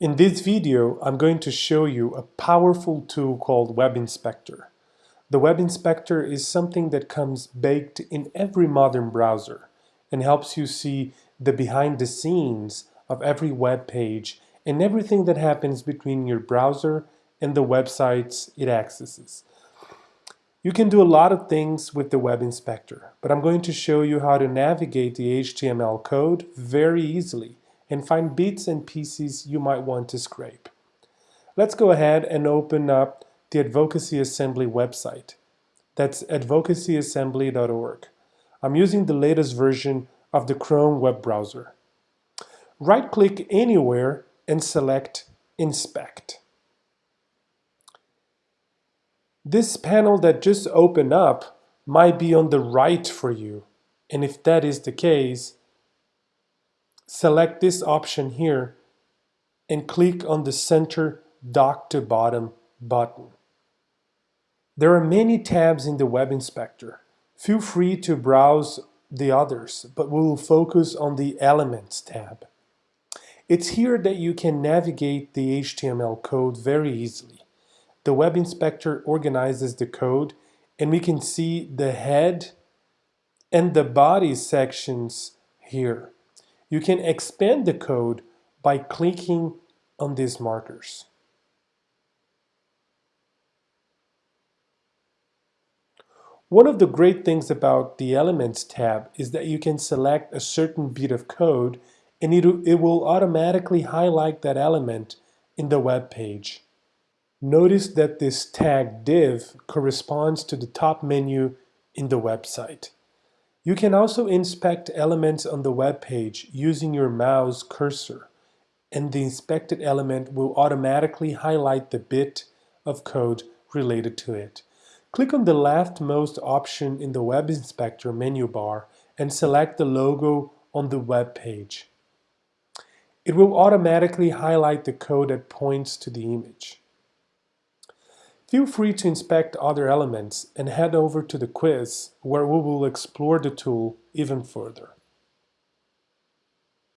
In this video, I'm going to show you a powerful tool called Web Inspector. The Web Inspector is something that comes baked in every modern browser and helps you see the behind the scenes of every web page and everything that happens between your browser and the websites it accesses. You can do a lot of things with the Web Inspector, but I'm going to show you how to navigate the HTML code very easily and find bits and pieces you might want to scrape. Let's go ahead and open up the Advocacy Assembly website. That's advocacyassembly.org. I'm using the latest version of the Chrome web browser. Right-click anywhere and select Inspect. This panel that just opened up might be on the right for you, and if that is the case, select this option here and click on the center dock to bottom button. There are many tabs in the Web Inspector. Feel free to browse the others, but we will focus on the Elements tab. It's here that you can navigate the HTML code very easily. The Web Inspector organizes the code and we can see the head and the body sections here. You can expand the code by clicking on these markers. One of the great things about the Elements tab is that you can select a certain bit of code and it, it will automatically highlight that element in the web page. Notice that this tag div corresponds to the top menu in the website. You can also inspect elements on the web page using your mouse cursor, and the inspected element will automatically highlight the bit of code related to it. Click on the leftmost option in the Web Inspector menu bar and select the logo on the web page. It will automatically highlight the code that points to the image. Feel free to inspect other elements and head over to the quiz where we will explore the tool even further.